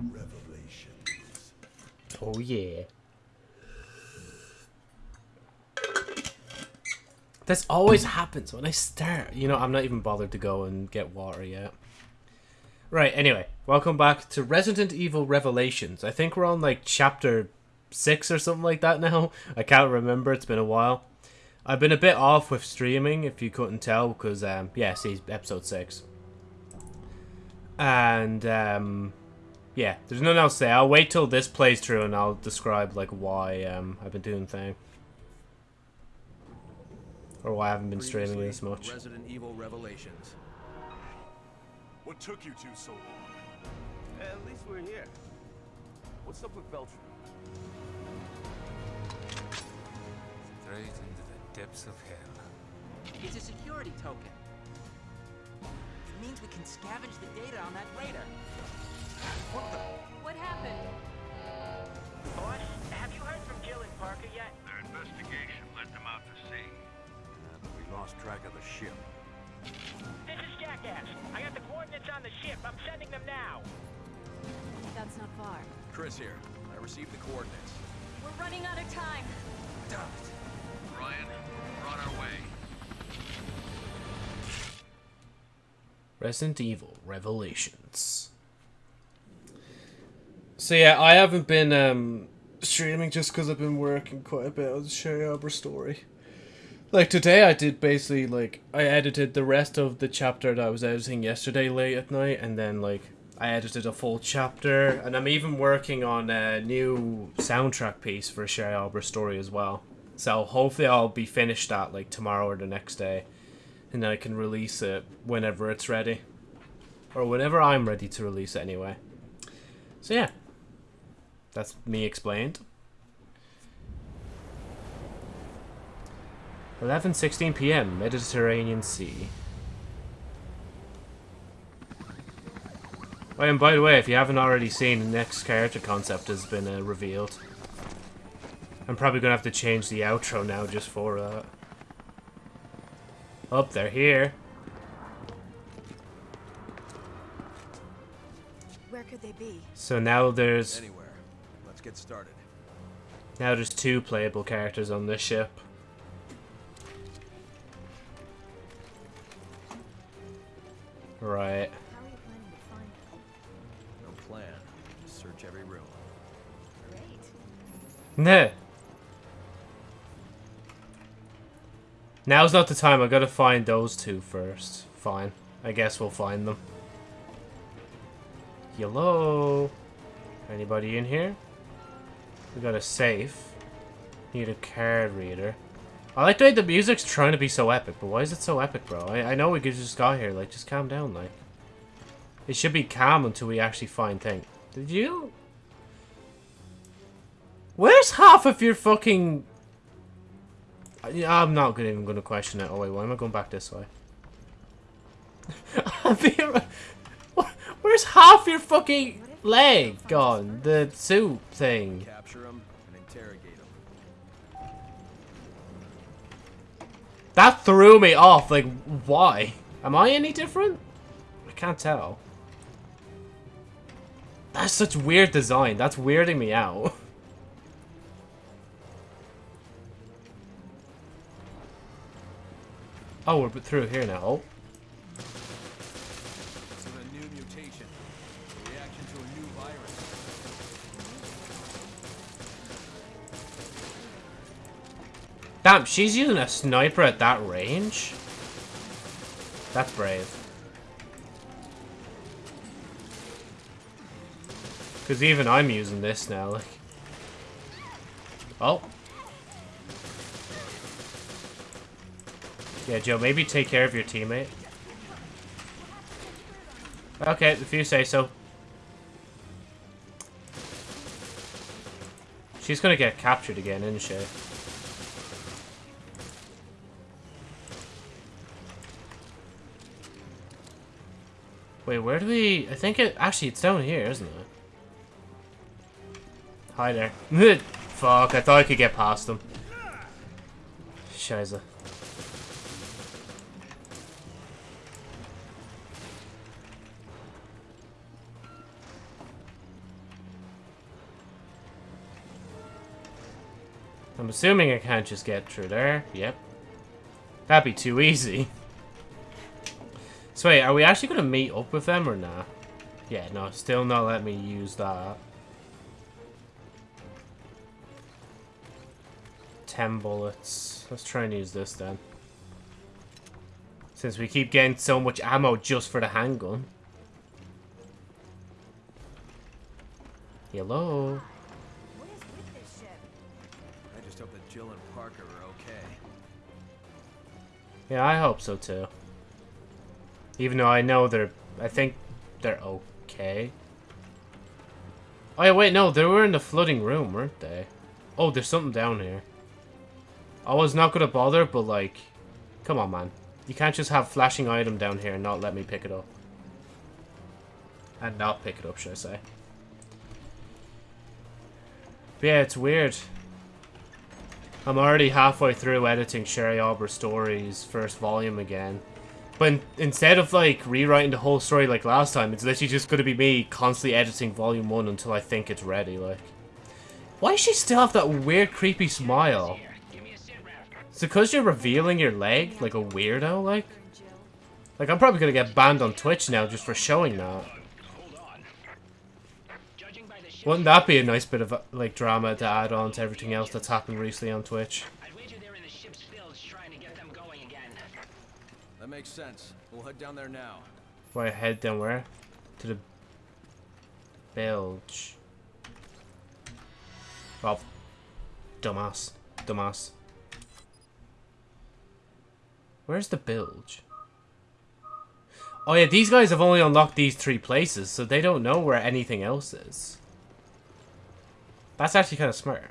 Revelations. Oh yeah. This always happens when I start. You know, I'm not even bothered to go and get water yet. Right, anyway, welcome back to Resident Evil Revelations. I think we're on like chapter 6 or something like that now. I can't remember, it's been a while. I've been a bit off with streaming, if you couldn't tell, because, um, yeah, see, episode 6. And, um, yeah, there's nothing else to say. I'll wait till this plays through and I'll describe, like, why, um, I've been doing thing. Or why I haven't been streaming Previously, this much. Resident Evil Revelations. What took you two so long? At least we're here. What's up with Beltran? Straight into the depths of hell. It's a security token. It means we can scavenge the data on that radar. What the? What happened? Uh, Boss, have you heard from Jill and Parker yet? Their investigation led them out to sea. And we lost track of the ship. This is Jackass. I got the coordinates on the ship. I'm sending them now. That's not far. Chris here. I received the coordinates. We're running out of time. Ryan, we're on our way. Resident Evil Revelations. So yeah, I haven't been um, streaming just because I've been working quite a bit on Sherry Arbor story. Like today, I did basically like I edited the rest of the chapter that I was editing yesterday late at night, and then like I edited a full chapter, and I'm even working on a new soundtrack piece for Sherry Arbor story as well. So hopefully, I'll be finished that like tomorrow or the next day and then I can release it whenever it's ready. Or whenever I'm ready to release it anyway. So yeah. That's me explained. 11:16 p.m. Mediterranean Sea. Oh, and by the way, if you haven't already seen, the next character concept has been uh, revealed. I'm probably gonna have to change the outro now just for that. Oh, they're here. Where could they be? So now there's Anywhere. Let's get started. now there's two playable characters on this ship. Right. How are you planning to find them? No plan. Just search every room. Great. Nah. Now's not the time. I gotta find those two first. Fine. I guess we'll find them. Hello? Anybody in here? We got a safe. Need a card reader. I like the way the music's trying to be so epic, but why is it so epic, bro? I, I know we just got here. Like, just calm down, like. It should be calm until we actually find things. Did you? Where's half of your fucking... I- I'm not even going to question it. Oh, wait, why am I going back this way? Where's half your fucking leg gone? The suit thing. That threw me off. Like, why? Am I any different? I can't tell. That's such weird design. That's weirding me out. Oh, we're through here now. Damn, she's using a sniper at that range? That's brave. Because even I'm using this now, like. Oh. Yeah, Joe, maybe take care of your teammate. Okay, if you say so. She's gonna get captured again, isn't she? Wait, where do we... I think it... Actually, it's down here, isn't it? Hi there. Fuck, I thought I could get past them. Scheiße. I'm assuming I can't just get through there. Yep. That'd be too easy. So wait, are we actually going to meet up with them or not? Yeah, no, still not let me use that. 10 bullets. Let's try and use this then. Since we keep getting so much ammo just for the handgun. Hello? What is with this ship? I just hope that Jill and Parker are okay. Yeah, I hope so too. Even though I know they're... I think they're okay. Oh yeah, wait, no, they were in the flooding room, weren't they? Oh, there's something down here. I was not gonna bother, but like... Come on, man. You can't just have flashing item down here and not let me pick it up. And not pick it up, should I say. But yeah, it's weird. I'm already halfway through editing Sherry Arbor Stories first volume again. But in, instead of like rewriting the whole story like last time, it's literally just gonna be me constantly editing volume one until I think it's ready, like. Why does she still have that weird creepy smile? Is it because you're revealing your leg like a weirdo, like? Like I'm probably gonna get banned on Twitch now just for showing that. Wouldn't that be a nice bit of uh, like drama to add on to everything else that's happened recently on Twitch? Makes sense. We'll head down there now. Why head down where? To the bilge. Oh, dumbass, dumbass. Where's the bilge? Oh yeah, these guys have only unlocked these three places, so they don't know where anything else is. That's actually kind of smart.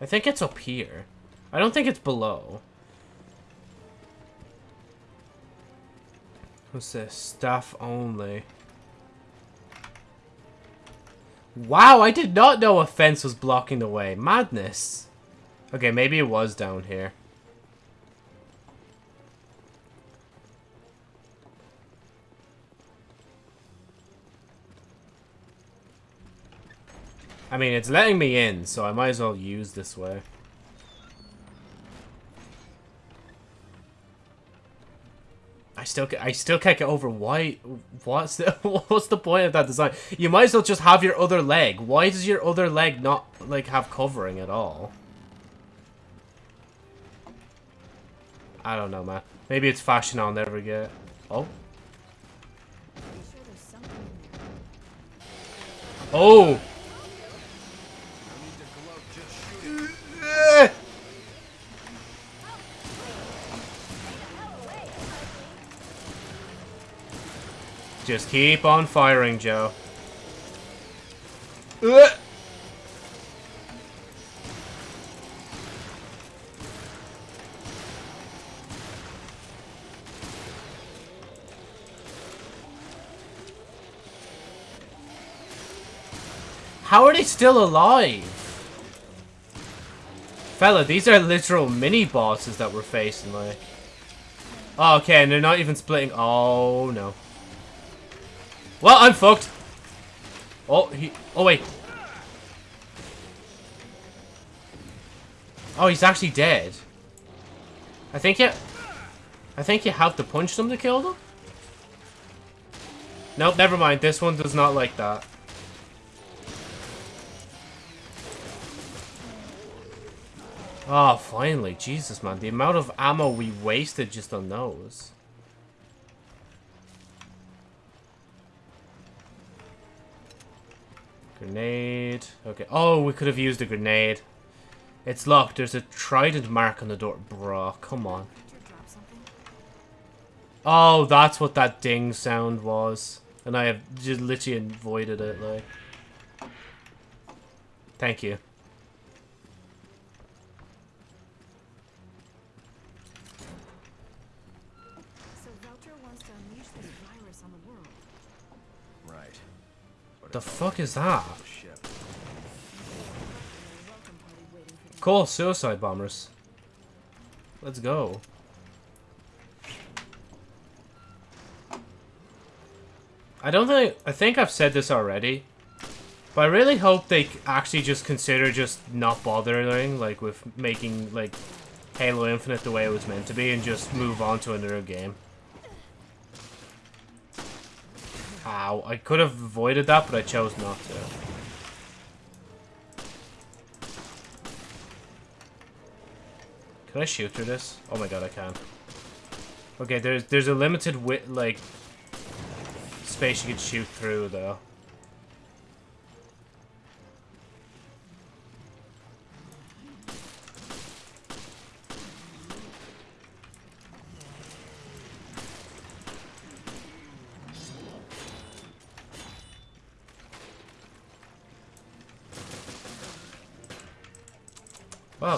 I think it's up here. I don't think it's below. What's this? Staff only. Wow, I did not know a fence was blocking the way. Madness. Okay, maybe it was down here. I mean, it's letting me in, so I might as well use this way. I still, I still can't get over why. What's the, what's the point of that design? You might as well just have your other leg. Why does your other leg not like have covering at all? I don't know, man. Maybe it's fashion I'll never get. Oh, oh. Just keep on firing, Joe. Ugh. How are they still alive? Fella, these are literal mini bosses that we're facing, like. Oh, okay, and they're not even splitting. Oh, no. Well, I'm fucked. Oh, he. Oh, wait. Oh, he's actually dead. I think you. I think you have to punch them to kill them. Nope, never mind. This one does not like that. Oh, finally. Jesus, man. The amount of ammo we wasted just on those. Grenade. Okay. Oh, we could have used a grenade. It's locked. There's a trident mark on the door. Bruh, come on. Oh, that's what that ding sound was. And I have just literally avoided it, like. Thank you. So Veltro wants to unleash this virus on the world. Right. But The fuck is that? Cool, suicide bombers. Let's go. I don't think I think I've said this already, But I really hope they actually just consider just not bothering, like, with making, like, Halo Infinite the way it was meant to be and just move on to another game. Ow, I could have avoided that, but I chose not to. Can I shoot through this? Oh my god, I can. Okay, there's there's a limited width, like, space you can shoot through, though.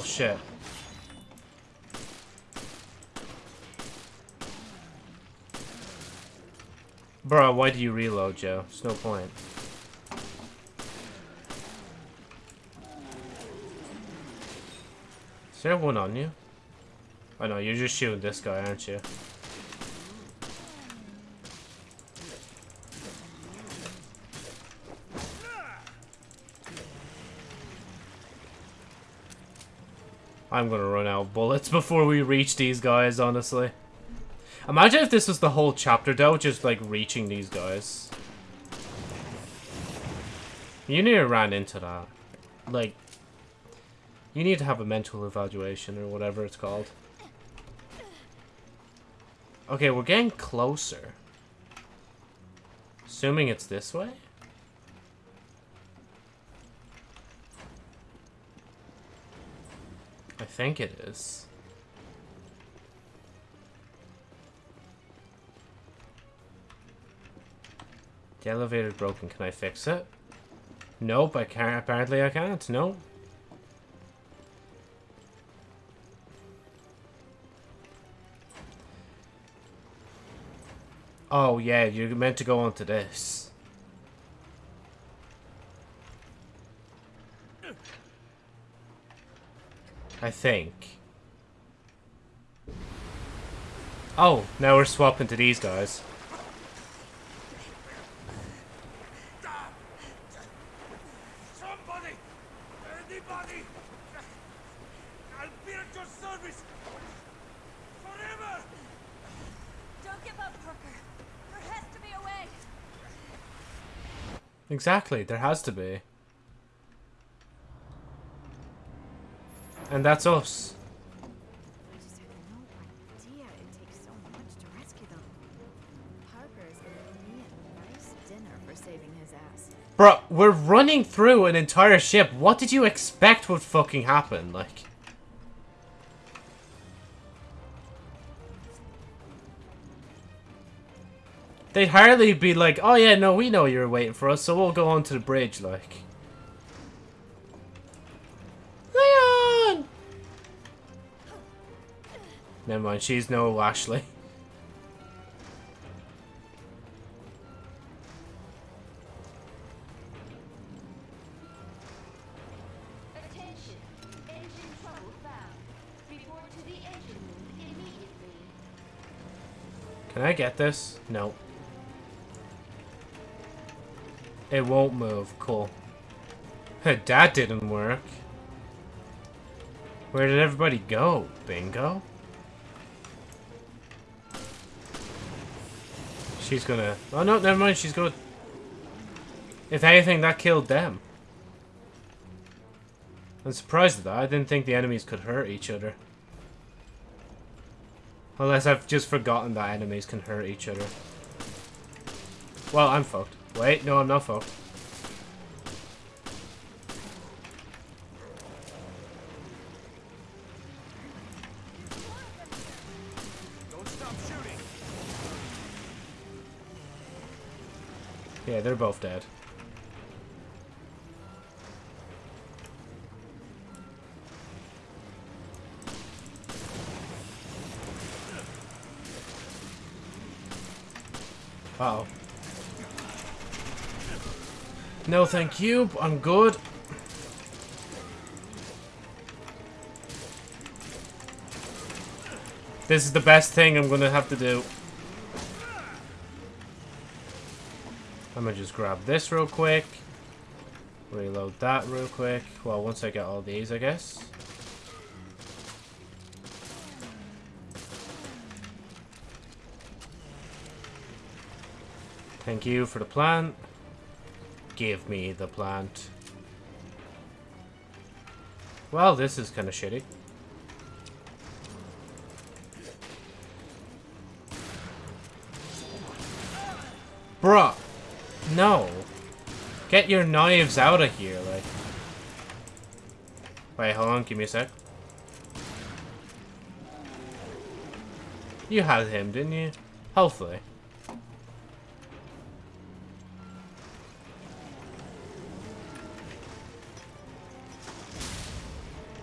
Oh, shit. Bro, why do you reload, Joe? There's no point. Is there one on you? Oh, I know, you're just shooting this guy, aren't you? I'm gonna run out of bullets before we reach these guys, honestly. Imagine if this was the whole chapter, though, just, like, reaching these guys. You to run into that. Like, you need to have a mental evaluation, or whatever it's called. Okay, we're getting closer. Assuming it's this way? Think it is. The elevator's broken. Can I fix it? Nope, I can't. Apparently I can't. No. Oh, yeah, you're meant to go onto this. I think. Oh, now we're swapping to these guys. Somebody! Anybody! I'll be at your service! Forever! Don't give up, Parker. There has to be a way. Exactly, there has to be. And that's us. I just had no idea it takes so much to rescue them. Parker is gonna give me a nice dinner for saving that's us. Bro, we're running through an entire ship. What did you expect would fucking happen? Like... They'd hardly be like, oh yeah, no, we know you're waiting for us, so we'll go onto the bridge, like. Never mind, she's no Ashley. Attention. Engine trouble found. Report to the engine room immediately. Can I get this? No. It won't move. Cool. that didn't work. Where did everybody go? Bingo? She's gonna... Oh no, never mind, she's good. If anything, that killed them. I'm surprised at that. I didn't think the enemies could hurt each other. Unless I've just forgotten that enemies can hurt each other. Well, I'm fucked. Wait, no, I'm not fucked. Yeah, they're both dead. Uh oh. No, thank you. I'm good. This is the best thing I'm gonna have to do. I'm gonna just grab this real quick. Reload that real quick. Well, once I get all these, I guess. Thank you for the plant. Give me the plant. Well, this is kind of shitty. No. Get your knives out of here, like. Wait, hold on, give me a sec. You had him, didn't you? Hopefully.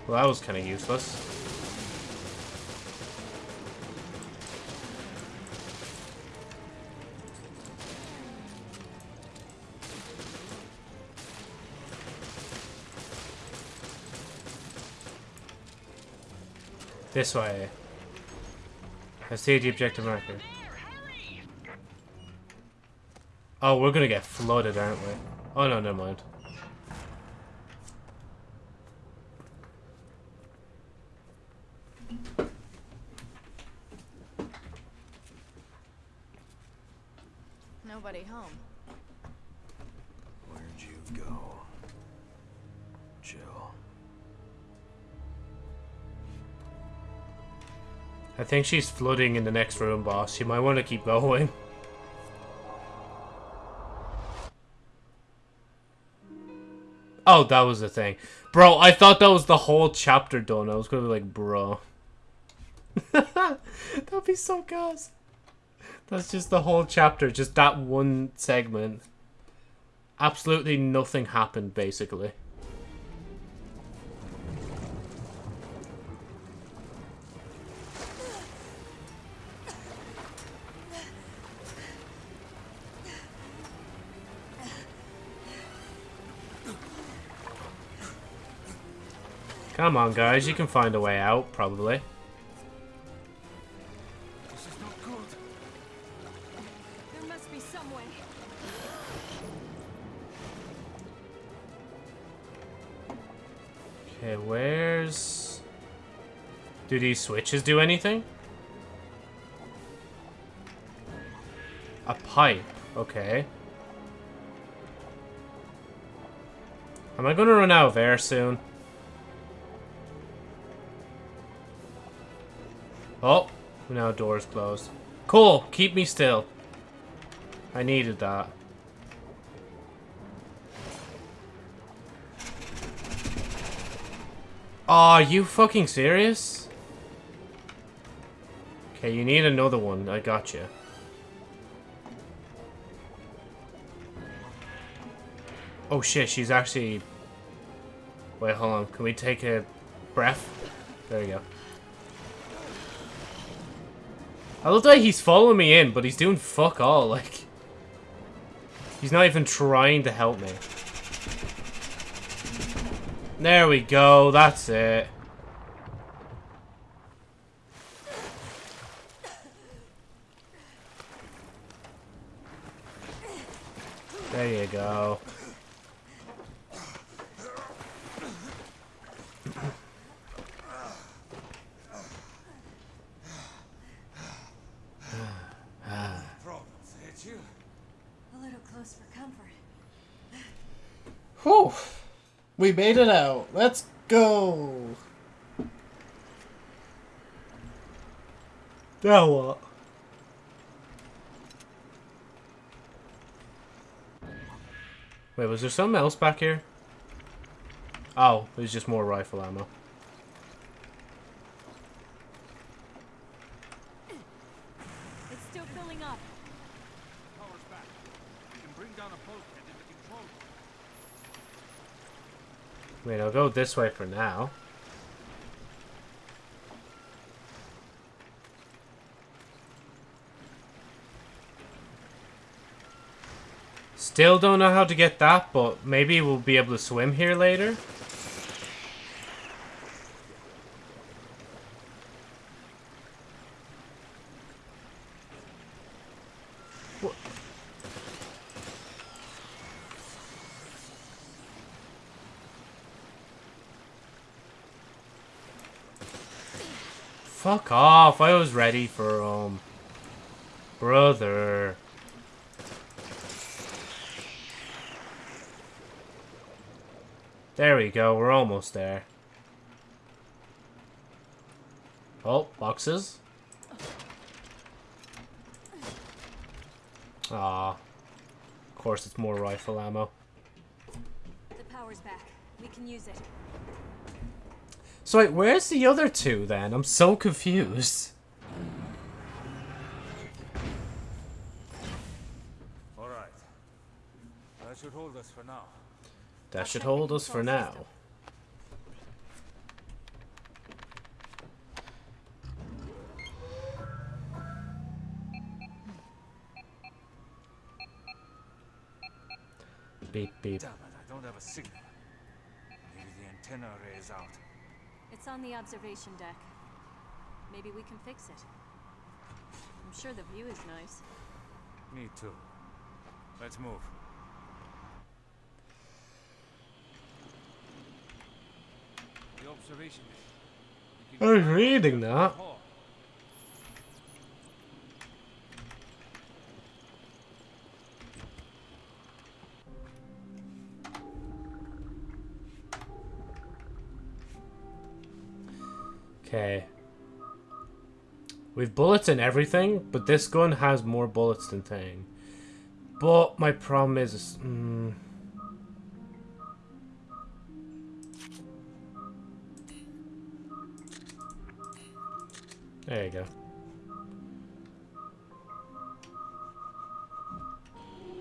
Well, that was kind of useless. This way. I see the objective marker. Oh, we're gonna get flooded, aren't we? Oh no, never mind. Think she's flooding in the next room, boss. You might want to keep going. Oh, that was the thing. Bro, I thought that was the whole chapter done. I was gonna be like, bro. That'd be so gas. That's just the whole chapter, just that one segment. Absolutely nothing happened, basically. Come on, guys. You can find a way out, probably. This is not good. There must be some way. Okay, where's... Do these switches do anything? A pipe. Okay. Am I gonna run out of air soon? Oh, now doors closed. Cool, keep me still. I needed that. Are you fucking serious? Okay, you need another one. I got you. Oh shit, she's actually... Wait, hold on. Can we take a breath? There we go. I love that he's following me in, but he's doing fuck all, like... He's not even trying to help me. There we go, that's it. There you go. Problems hit you. A little close for comfort. Whew. We made it out. Let's go. Now what? Wait, was there something else back here? Oh, it was just more rifle ammo. It's still filling up. Power's back. We can bring down a bulkhead in the control room. Wait, I'll go this way for now. Still don't know how to get that, but maybe we'll be able to swim here later. Wha- Fuck was ready for, um... Brother. There we go. We're almost there. Oh, boxes. Ah. Of course, it's more rifle ammo. The power's back. We can use it. So wait, where's the other two then? I'm so confused. That should hold us for now. Beep beep. Damn it, I don't have a signal. Maybe the antenna array is out. It's on the observation deck. Maybe we can fix it. I'm sure the view is nice. Me too. Let's move. Observation. I was reading that. Okay. We've bullets and everything, but this gun has more bullets than thing. But my problem is... Mm, there you go.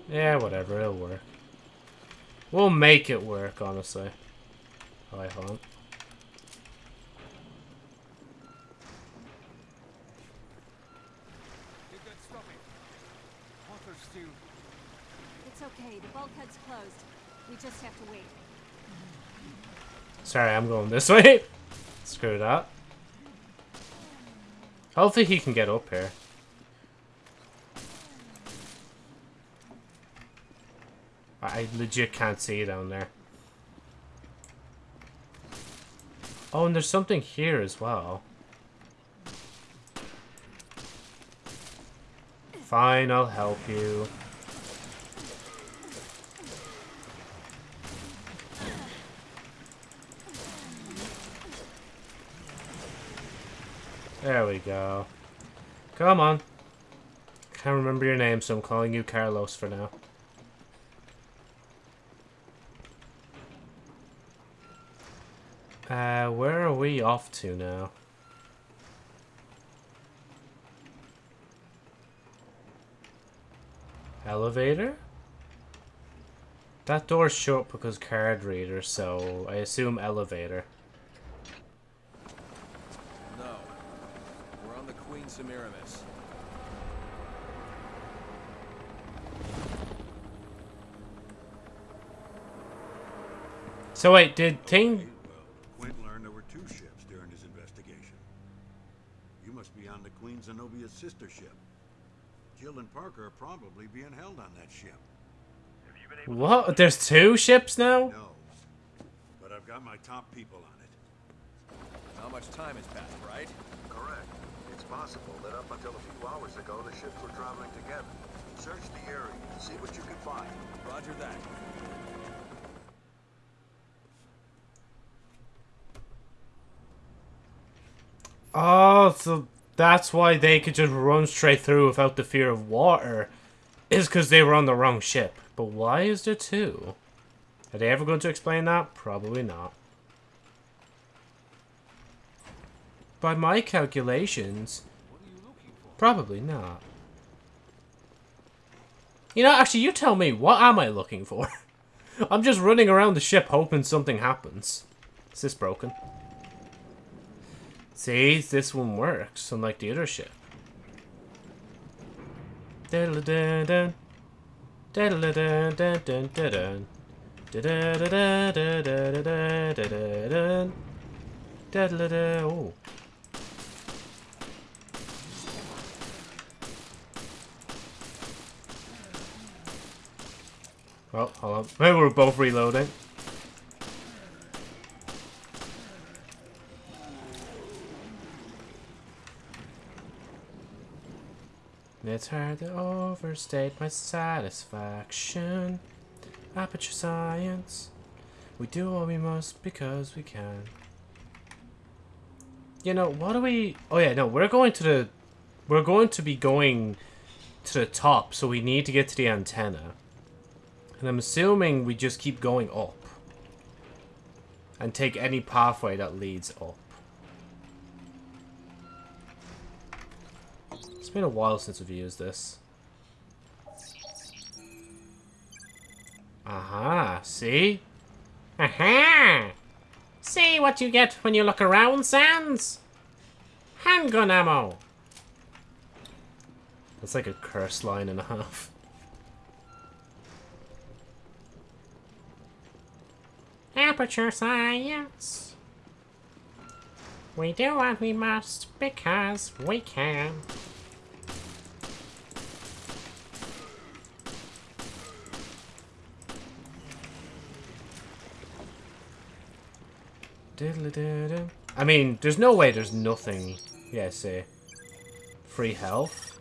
Yeah, whatever, it'll work. We'll make it work, honestly. I hope. Get that stopping. Walker's still. It's okay. The bulkhead's closed. We just have to wait. Sorry, I'm going this way. Screw that. Hopefully he can get up here. I legit can't see down there. Oh, and there's something here as well. Fine, I'll help you. There we go. Come on. Can't remember your name, so I'm calling you Carlos for now. Uh, where are we off to now? Elevator? That door's shut because card reader, so I assume elevator. No. We're on the Queen Semiramis. So wait, did Thing... Quint learned there were two ships during his investigation. You must be on the Queen Zenobia's sister ship. Jill and Parker are probably being held on that ship. What? There's two ships now? No. But I've got my top people on it. Not much time has passed, right? Correct. It's possible that up until a few hours ago, the ships were traveling together. Search the area, and see what you can find. Roger that. Oh, so that's why they could just run straight through without the fear of water. Is because they were on the wrong ship. But why is there two? Are they ever going to explain that? Probably not. By my calculations, probably not. You know, actually, you tell me, what am I looking for? I'm just running around the ship hoping something happens. Is this broken? See, this one works, unlike the other. Ooh. Oh, hold on. Maybe we're both reloading. It's hard to overstate my satisfaction. Aperture science. We do what we must because we can. You know, what do we... Oh yeah, no, we're going to the... We're going to be going to the top, so we need to get to the antenna. And I'm assuming we just keep going up. And take any pathway that leads up. Been a while since we've used this. Aha, see? Aha! See what you get when you look around, Sans? Handgun ammo! That's like a curse line and a half. Aperture science. We do what we must because we can. I mean, there's no way there's nothing. Yeah, say. Free health.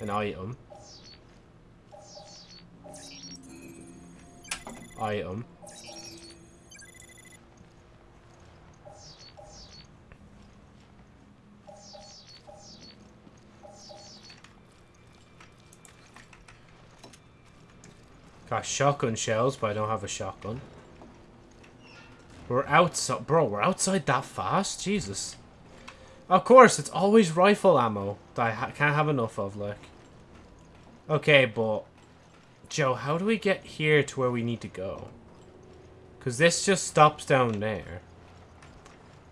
An item. Item. Got shotgun shells, but I don't have a shotgun. We're outside, bro, we're outside that fast? Jesus. Of course, it's always rifle ammo that I ha can't have enough of, like. Okay, but... Joe, how do we get here to where we need to go? Because this just stops down there.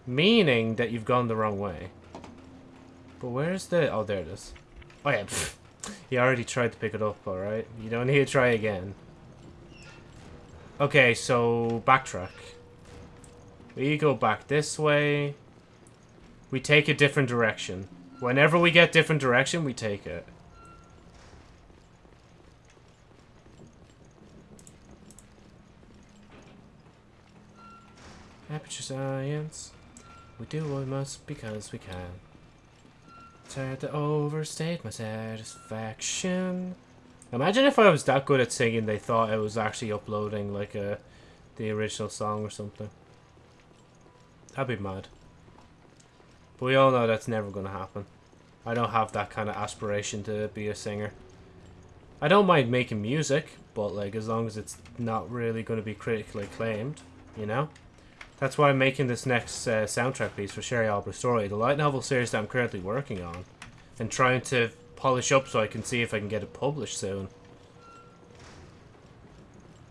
Meaning that you've gone the wrong way. But where's the... Oh, there it is. Oh, yeah. you already tried to pick it up, alright? You don't need to try again. Okay, so... Backtrack. We go back this way. We take a different direction. Whenever we get different direction, we take it. Aperture science. We do what we must because we can. Hard to overstate my satisfaction. Imagine if I was that good at singing, they thought I was actually uploading like a the original song or something. That'd be mad. But we all know that's never going to happen. I don't have that kind of aspiration to be a singer. I don't mind making music, but like as long as it's not really going to be critically acclaimed, you know? That's why I'm making this next uh, soundtrack piece for Sherry Albert Story, the light novel series that I'm currently working on. And trying to polish up so I can see if I can get it published soon.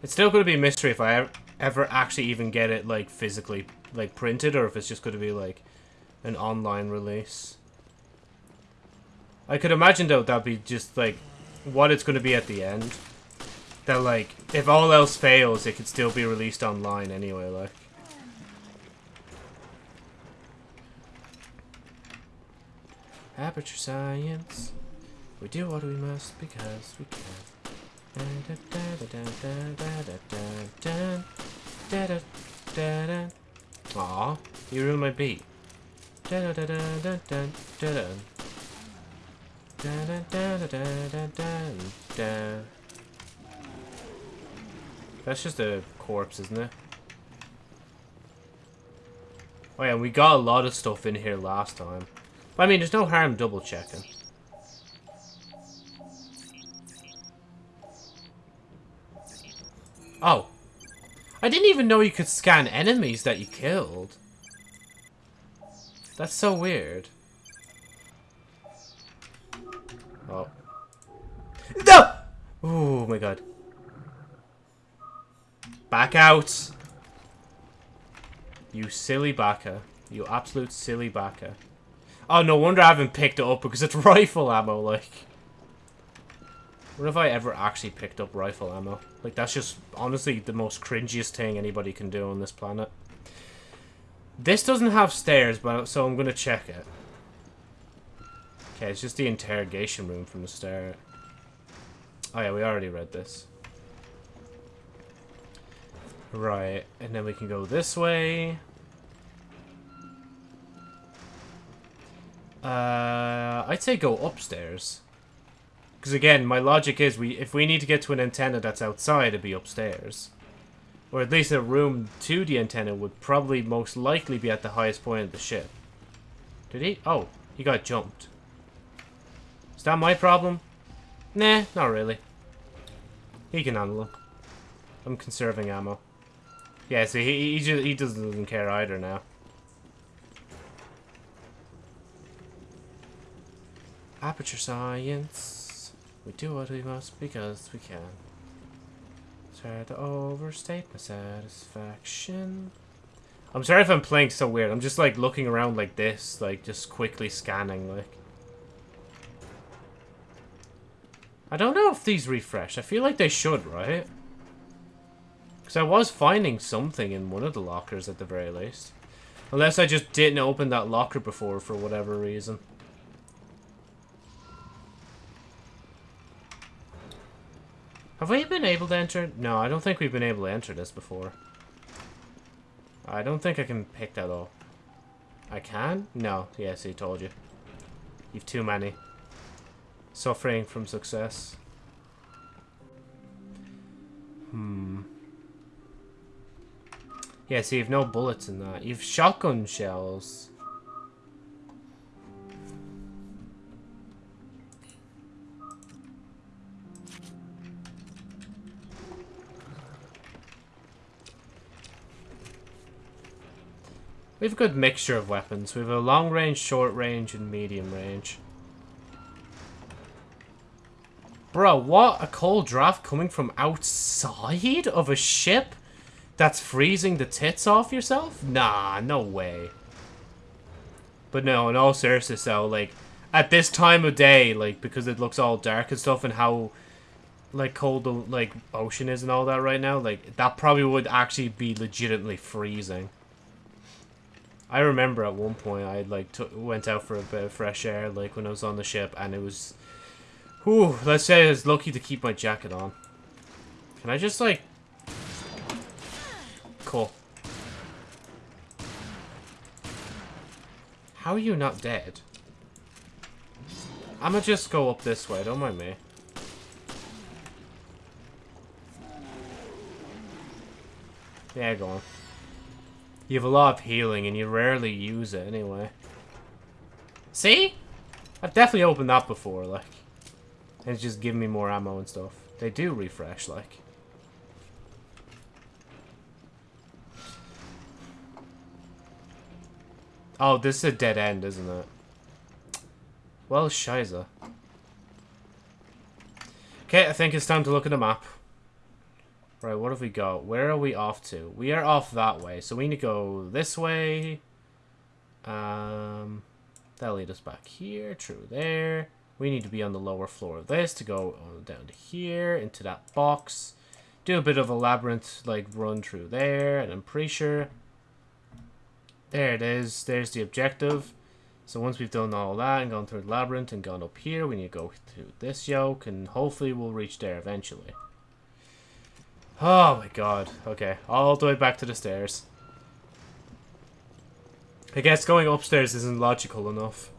It's still going to be a mystery if I ever actually even get it like physically like printed or if it's just going to be like an online release. I could imagine though that'd be just like what it's going to be at the end. That like if all else fails, it could still be released online anyway. Like. Aperture science. We do what we must because we can. Aw, you ruined my beat. That's just a corpse, isn't it? Oh yeah, we got a lot of stuff in here last time. But I mean, there's no harm double checking. Oh. I didn't even know you could scan enemies that you killed. That's so weird. Oh. No! Oh my god. Back out! You silly baka. You absolute silly baka. Oh, no wonder I haven't picked it up because it's rifle ammo, like. What if I ever actually picked up rifle ammo? Like, that's just, honestly, the most cringiest thing anybody can do on this planet. This doesn't have stairs, but so I'm going to check it. Okay, it's just the interrogation room from the stair. Oh yeah, we already read this. Right, and then we can go this way. Uh, I'd say go upstairs. Because again, my logic is we if we need to get to an antenna that's outside, it'd be upstairs. Or at least a room to the antenna would probably most likely be at the highest point of the ship. Did he? Oh, he got jumped. Is that my problem? Nah, not really. He can handle him. I'm conserving ammo. Yeah, see, he, he, just, he doesn't care either now. Aperture science. We do what we must because we can. Try to overstate my satisfaction. I'm sorry if I'm playing so weird. I'm just like looking around like this, like just quickly scanning, like. I don't know if these refresh. I feel like they should, right? Because I was finding something in one of the lockers at the very least. Unless I just didn't open that locker before for whatever reason. Have we been able to enter? No, I don't think we've been able to enter this before. I don't think I can pick that up. I can? No. Yes, he told you. You've too many. Suffering from success. Hmm. Yeah, see, you've no bullets in that. You've shotgun shells. We have a good mixture of weapons. We have a long range, short range, and medium range. Bro, what? A cold draft coming from outside of a ship that's freezing the tits off yourself? Nah, no way. But no, in all seriousness though, like, at this time of day, like, because it looks all dark and stuff and how, like, cold the, like, ocean is and all that right now, like, that probably would actually be legitimately freezing. I remember at one point I, like, went out for a bit of fresh air, like, when I was on the ship, and it was Whew, let's say I was lucky to keep my jacket on. Can I just, like... Cool. How are you not dead? I'ma just go up this way, don't mind me. Yeah, go on. You have a lot of healing, and you rarely use it anyway. See? I've definitely opened that before, like. And it's just giving me more ammo and stuff. They do refresh, like. Oh, this is a dead end, isn't it? Well, shiza. Okay, I think it's time to look at the map. Right, what have we got? Where are we off to? We are off that way, so we need to go this way. Um, that'll lead us back here, true there. We need to be on the lower floor of this to go down to here, into that box. Do a bit of a labyrinth, like, run through there, and I'm pretty sure... There it is. There's the objective. So once we've done all that and gone through the labyrinth and gone up here, we need to go through this yoke, and hopefully we'll reach there eventually. Oh my god. Okay, all the way back to the stairs. I guess going upstairs isn't logical enough.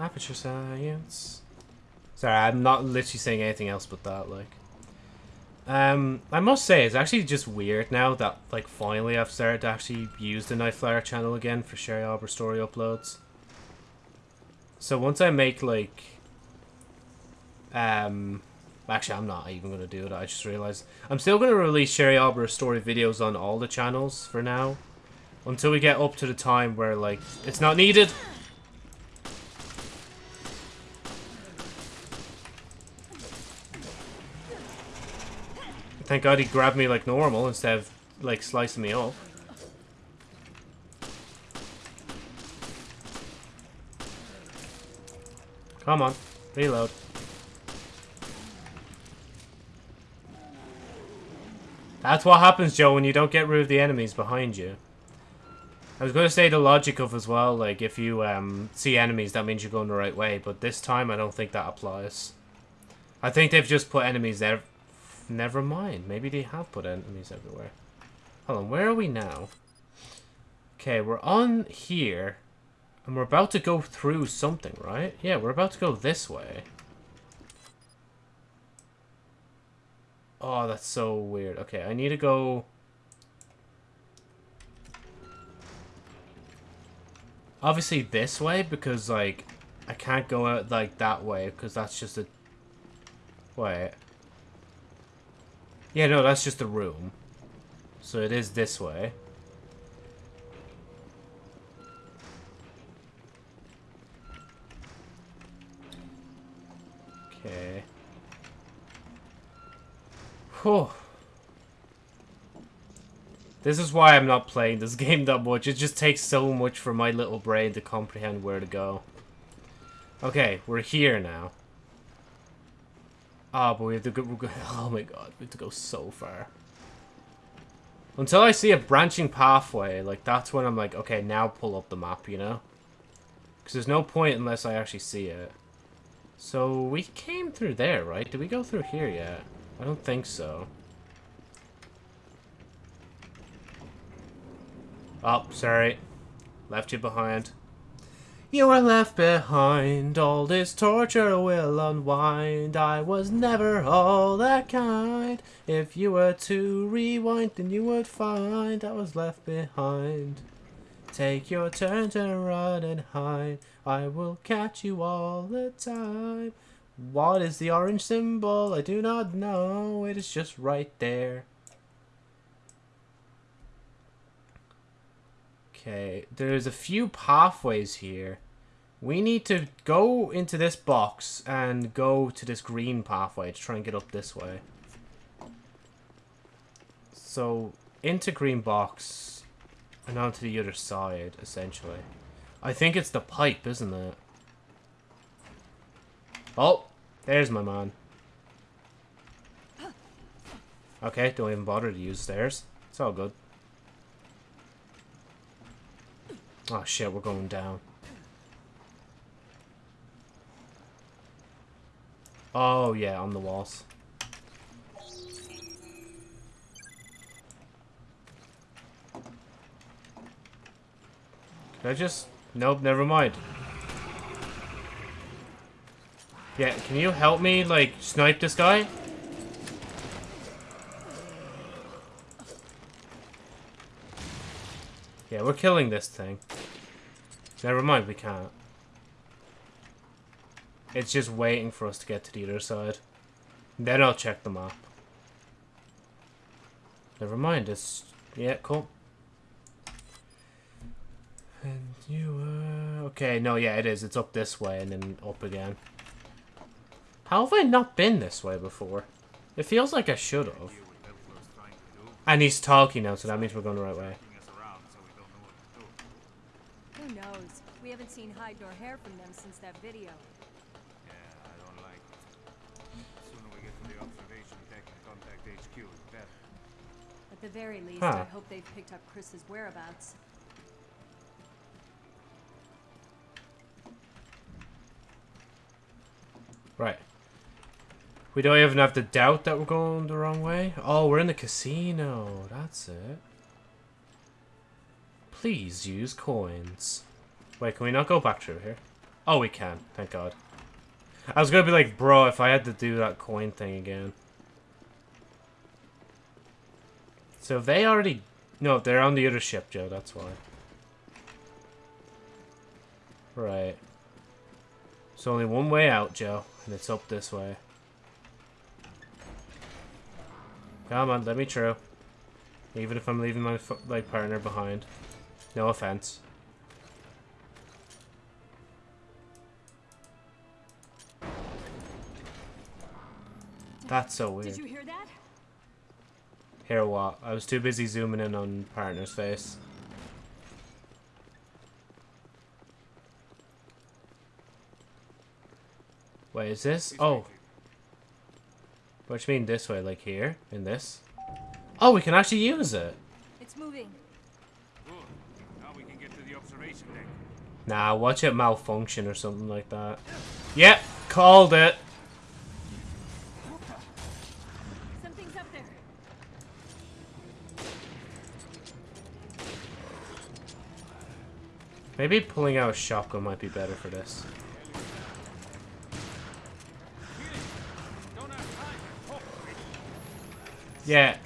Aperture science. Sorry, I'm not literally saying anything else but that, like. Um, I must say, it's actually just weird now that, like, finally I've started to actually use the Nightflyer channel again for Sherry Arbor story uploads. So once I make, like, um, actually I'm not even going to do it, I just realized. I'm still going to release Sherry Arbor story videos on all the channels for now. Until we get up to the time where, like, it's not needed. Thank God he grabbed me like normal instead of like slicing me up. Come on, reload. That's what happens, Joe, when you don't get rid of the enemies behind you. I was going to say the logic of as well, like, if you um, see enemies, that means you're going the right way, but this time I don't think that applies. I think they've just put enemies there Never mind. Maybe they have put enemies everywhere. Hold on, where are we now? Okay, we're on here. And we're about to go through something, right? Yeah, we're about to go this way. Oh, that's so weird. Okay, I need to go... Obviously this way, because, like, I can't go out, like, that way, because that's just a... Wait. Yeah, no, that's just a room. So it is this way. Okay. Whew. This is why I'm not playing this game that much. It just takes so much for my little brain to comprehend where to go. Okay, we're here now. Oh, but we have to go... Oh my god, we have to go so far. Until I see a branching pathway, like, that's when I'm like, okay, now pull up the map, you know? Because there's no point unless I actually see it. So, we came through there, right? Did we go through here yet? I don't think so. Oh, sorry. Left you behind. You were left behind, all this torture will unwind. I was never all that kind. If you were to rewind, then you would find I was left behind. Take your turn to run and hide. I will catch you all the time. What is the orange symbol? I do not know. It is just right there. Okay, there's a few pathways here. We need to go into this box and go to this green pathway to try and get up this way. So, into green box and onto the other side, essentially. I think it's the pipe, isn't it? Oh, there's my man. Okay, don't even bother to use stairs. It's all good. Oh shit, we're going down. Oh yeah, on the walls. Can I just... Nope, never mind. Yeah, can you help me, like, snipe this guy? Yeah, we're killing this thing. Never mind, we can't. It's just waiting for us to get to the other side. Then I'll check the map. Never mind, it's... Yeah, cool. And you, uh... Okay, no, yeah, it is. It's up this way and then up again. How have I not been this way before? It feels like I should have. And he's talking now, so that means we're going the right way. Who knows? We haven't seen hide nor hair from them since that video. Yeah, I don't like it. The sooner we get to the observation deck and contact HQ, the better. At the very least, Huh. I hope they've picked up Chris's whereabouts. Right. We don't even have to doubt that we're going the wrong way. Oh, we're in the casino. That's it. Please use coins. Wait, can we not go back through here? Oh, we can. Thank God. I was gonna be like, bro, if I had to do that coin thing again. So they already... No, they're on the other ship, Joe. That's why. Right. There's only one way out, Joe, and it's up this way. Come on, let me through. Even if I'm leaving my like partner behind. No offense. That's so weird. Did you hear that? Hear what? I was too busy zooming in on partner's face. Wait, is this? Oh. What you mean this way? Like here? In this? Oh, we can actually use it. It's moving. Nah, watch it malfunction or something like that. Yep, called it. Something's up there. Maybe pulling out a shotgun might be better for this. Yeah.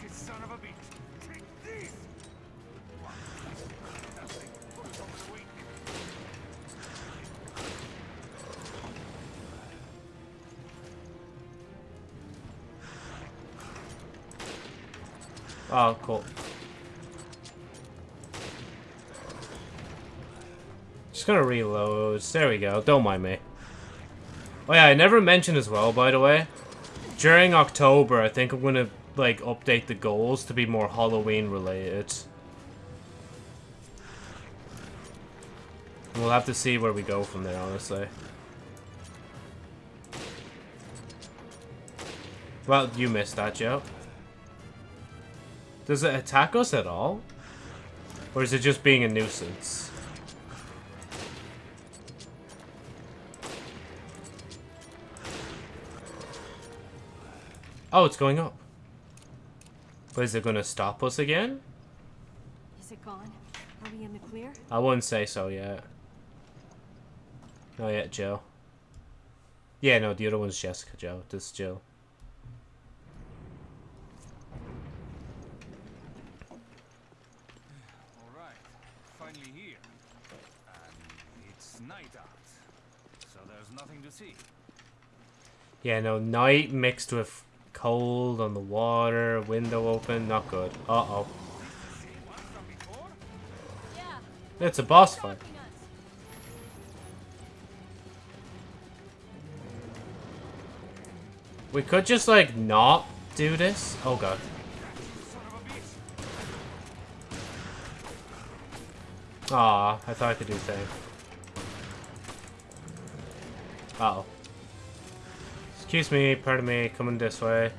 Oh, cool. Just gonna reload. There we go. Don't mind me. Oh yeah, I never mentioned as well, by the way. During October, I think I'm gonna, like, update the goals to be more Halloween related. We'll have to see where we go from there, honestly. Well, you missed that, Joe. Does it attack us at all? Or is it just being a nuisance? Oh, it's going up. But is it going to stop us again? Is it gone? Are we in the clear? I wouldn't say so yet. Not yet, Joe. Yeah, no, the other one's Jessica, Joe. This is Jill. Alright, finally here. And it's night out, so there's nothing to see. Yeah, no, night mixed with cold on the water, window open, not good. Uh-oh. It's a boss fight. We could just, like, not do this. Oh, God. Aw, I thought I could do thing. Uh oh Excuse me, pardon me, coming this way.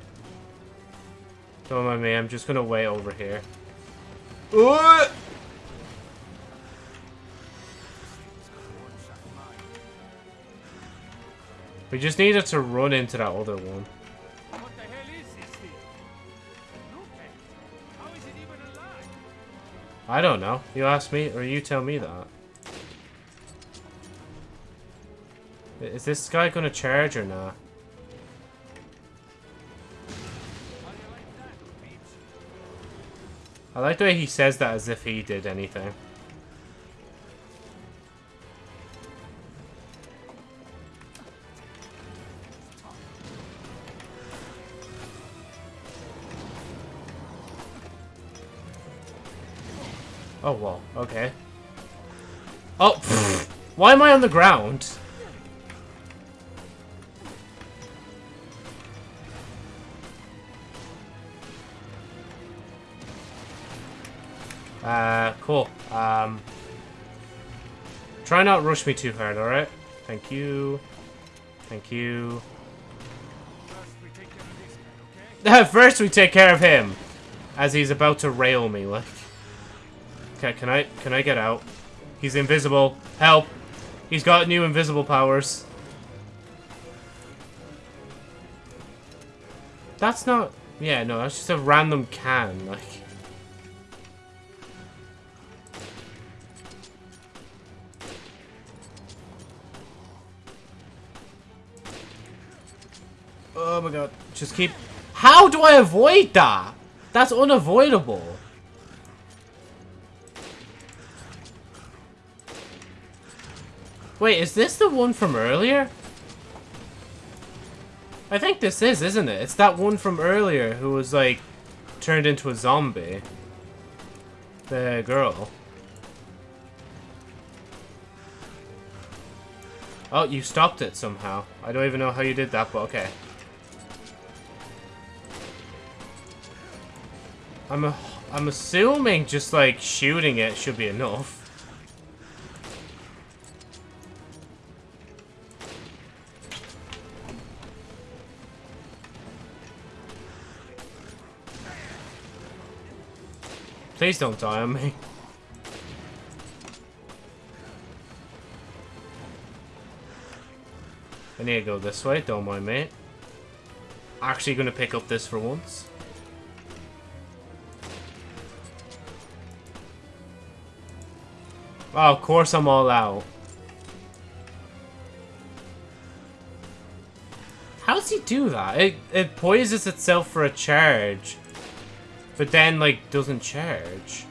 Don't mind me, I'm just gonna wait over here. Ooh! We just needed to run into that other one. What the hell is this thing? Lupe, how is it even alive? I don't know. You ask me, or you tell me that. Is this guy gonna charge or not? I like the way he says that as if he did anything. Oh, well, okay. Oh, pfft. why am I on the ground? Try not rush me too hard, alright? Thank you. Thank you. First we take care of him. As he's about to rail me, like. Okay, can I, can I get out? He's invisible. Help! He's got new invisible powers. That's not... Yeah, no, that's just a random can, like... Oh my god. Just keep... How do I avoid that? That's unavoidable. Wait, is this the one from earlier? I think this is, isn't it? It's that one from earlier who was, like, turned into a zombie. The girl. Oh, you stopped it somehow. I don't even know how you did that, but okay. I'm a, I'm assuming just like shooting it should be enough. Please don't die on me. I need to go this way, don't mind me. Actually gonna pick up this for once. Oh, of course I'm all out. How does he do that? It, it poises itself for a charge. But then, like, doesn't charge.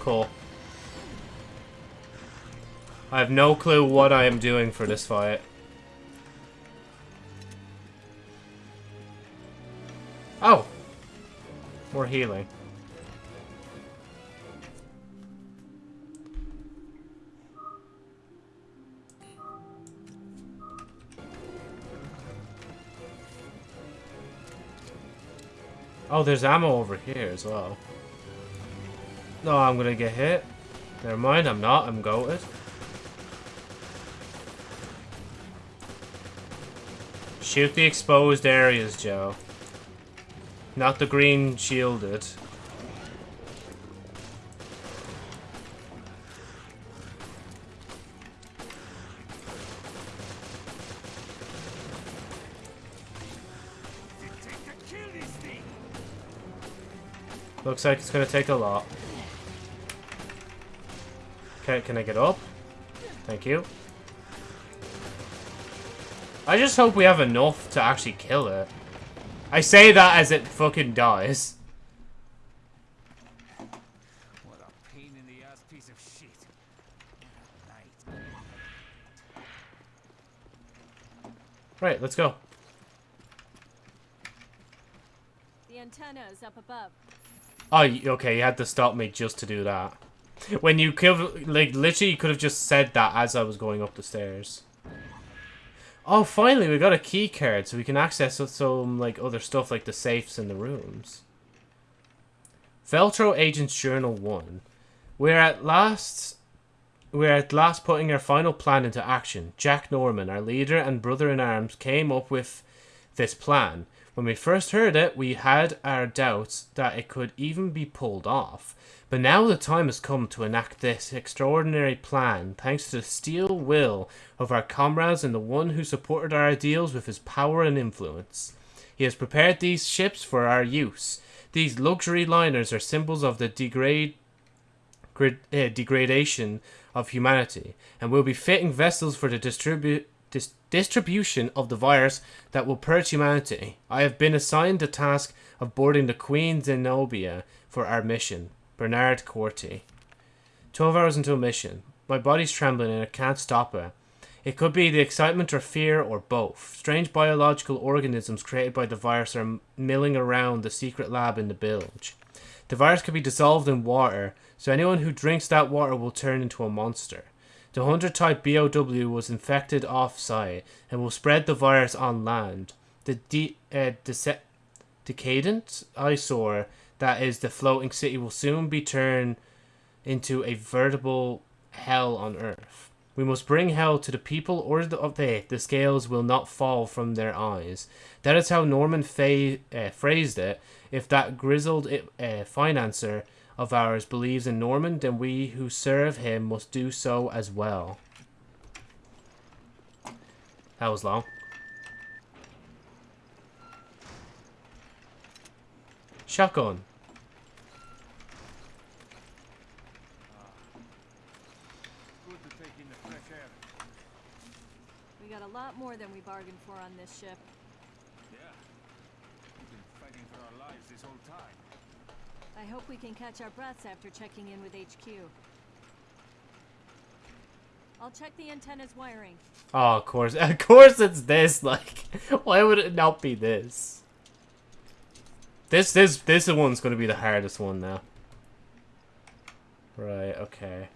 Cool. I have no clue what I am doing for this fight. Oh! More healing. Oh, there's ammo over here as well. No, I'm gonna get hit. Never mind, I'm not. I'm goated. Shoot the exposed areas, Joe. Not the green shielded. Looks like it's gonna take a lot. Okay, can I get up? Thank you. I just hope we have enough to actually kill it. I say that as it fucking dies. What a pain in the ass piece of shit. Night. Right, let's go. The antenna is up above. Oh, okay, you had to stop me just to do that. When you could, like, literally, you could have just said that as I was going up the stairs. Oh, finally, we got a key card, so we can access some, like, other stuff, like the safes in the rooms. Veltro Agent's Journal 1. We're at last... We're at last putting our final plan into action. Jack Norman, our leader and brother-in-arms, came up with this plan. When we first heard it, we had our doubts that it could even be pulled off. But now the time has come to enact this extraordinary plan, thanks to the steel will of our comrades and the one who supported our ideals with his power and influence. He has prepared these ships for our use. These luxury liners are symbols of the degrade, grad, uh, degradation of humanity, and will be fitting vessels for the distribu- dis- distribution of the virus that will purge humanity. I have been assigned the task of boarding the Queen Zenobia for our mission. Bernard Corti. 12 hours until mission. My body's trembling and I can't stop it. It could be the excitement or fear or both. Strange biological organisms created by the virus are milling around the secret lab in the bilge. The virus can be dissolved in water, so anyone who drinks that water will turn into a monster. The 100 type BOW was infected off site and will spread the virus on land. The de- uh, dece- decadent eyesore that is the floating city will soon be turned into a veritable hell on earth. We must bring hell to the people or the, of they, the scales will not fall from their eyes. That is how Norman fa- uh, phrased it. If that grizzled uh, financer of ours believes in Norman, then we who serve him must do so as well. That was long. Shotgun. Good to take in the fresh air. We got a lot more than we bargained for on this ship. Yeah. We've been fighting for our lives this whole time. I hope we can catch our breaths after checking in with HQ. I'll check the antenna's wiring. Oh, of course. Of course it's this. Like, why would it not be this? This, this, this one's going to be the hardest one now. Right, okay.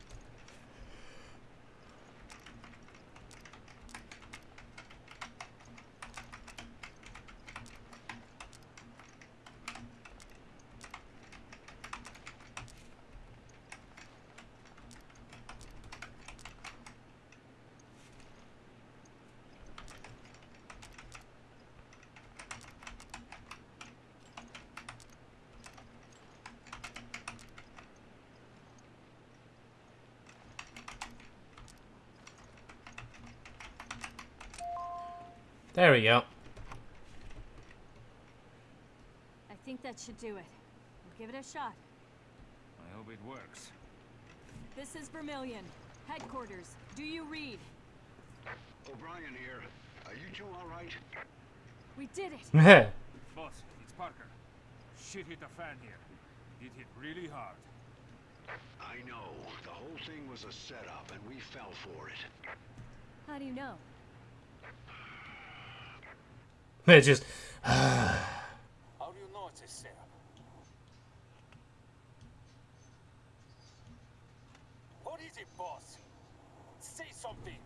There we go. I think that That should do it. We'll give it a shot. I hope it works. This is Vermilion. Headquarters. Do you read? O'Brien here. Are you two all right? We did it. Boss, it's Parker. Shit hit the fan here. It hit really hard. I know. The whole thing was a setup, and we fell for it. How do you know? It just. Ah. How do you know it's a setup? What is it, boss? Say something.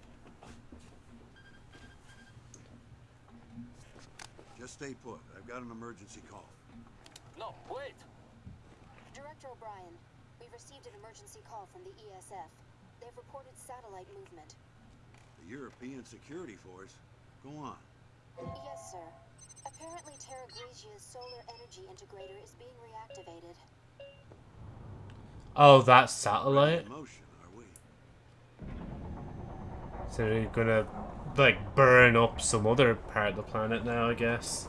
Just stay put. I've got an emergency call. No, wait. Director O'Brien, we've received an emergency call from the ESF. They've reported satellite movement. The European Security Force? Go on. Yes, sir. Apparently Terra Grigia's solar energy integrator is being reactivated. Oh, that satellite? Motion, are we? So they're gonna, like, burn up some other part of the planet now, I guess.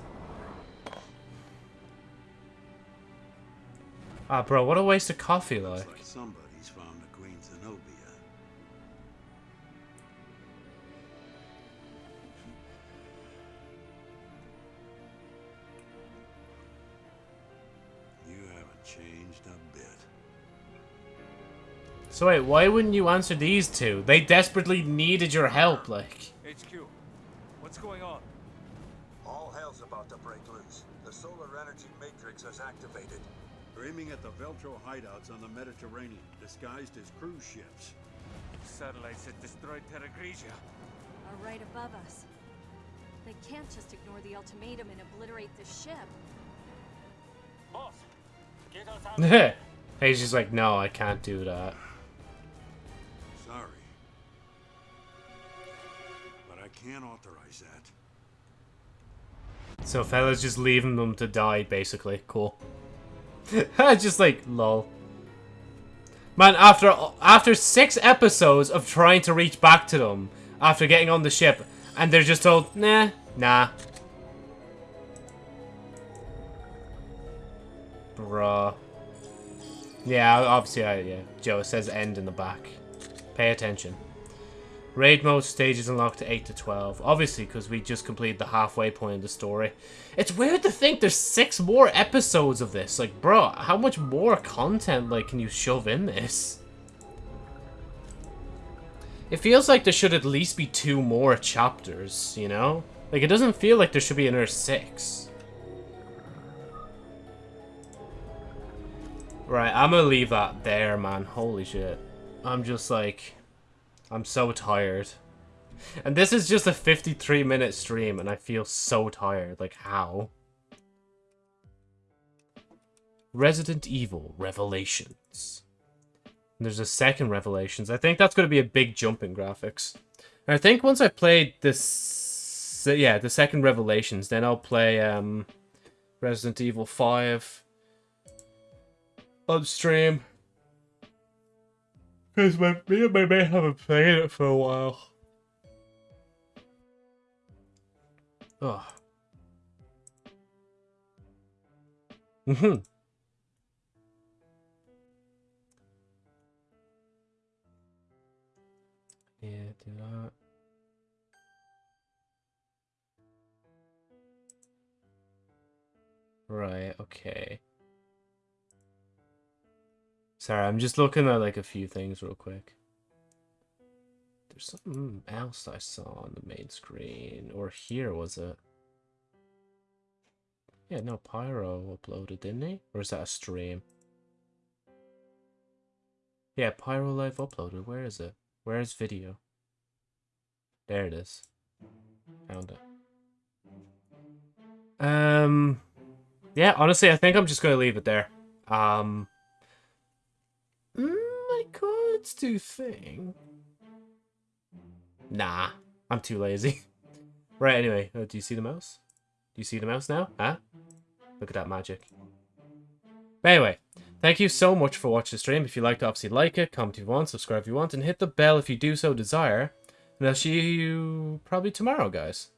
Ah, bro, what a waste of coffee, like. So wait, why wouldn't you answer these two? They desperately needed your help, like. HQ, what's going on? All hell's about to break loose. The solar energy matrix has activated. They're aiming at the Veltro hideouts on the Mediterranean, disguised as cruise ships. Satellites that destroyed Terra Grigia. Are right above us. They can't just ignore the ultimatum and obliterate the ship. Boss, get us out of here. He's just like, no, I can't do that. Can't authorize that. So fella's just leaving them to die, basically. Cool. just like, lol. Man, after after six episodes of trying to reach back to them, after getting on the ship, and they're just told, nah, nah. Bruh. Yeah, obviously, I, yeah. Joe, says end in the back. Pay attention. Raid mode stages unlocked to 8 to 12. Obviously, because we just completed the halfway point of the story. It's weird to think there's six more episodes of this. Like, bro, how much more content, like, can you shove in this? It feels like there should at least be two more chapters, you know? Like, it doesn't feel like there should be another six. Right, I'm gonna leave that there, man. Holy shit. I'm just like... I'm so tired. And this is just a 53 minute stream and I feel so tired. Like, how? Resident Evil Revelations. And there's a second Revelations. I think that's going to be a big jump in graphics. And I think once I've played this... Yeah, the second Revelations, then I'll play um, Resident Evil 5 on stream. Because me and my mate haven't played it for a while. Oh. Mm-hmm. Yeah, do that. Right, okay. Sorry, I'm just looking at like a few things real quick. There's something else I saw on the main screen. Or here, was it? Yeah, no, Pyro uploaded, didn't he? Or is that a stream? Yeah, Pyro Live uploaded. Where is it? Where is video? There it is. Found it. Um, yeah, honestly, I think I'm just going to leave it there. Um, could do thing. Nah, I'm too lazy. right, anyway, uh, do you see the mouse? Do you see the mouse now? Huh? Look at that magic. But anyway, thank you so much for watching the stream. If you liked it, obviously like it, comment if you want, subscribe if you want, and hit the bell if you do so desire. And I'll see you probably tomorrow, guys.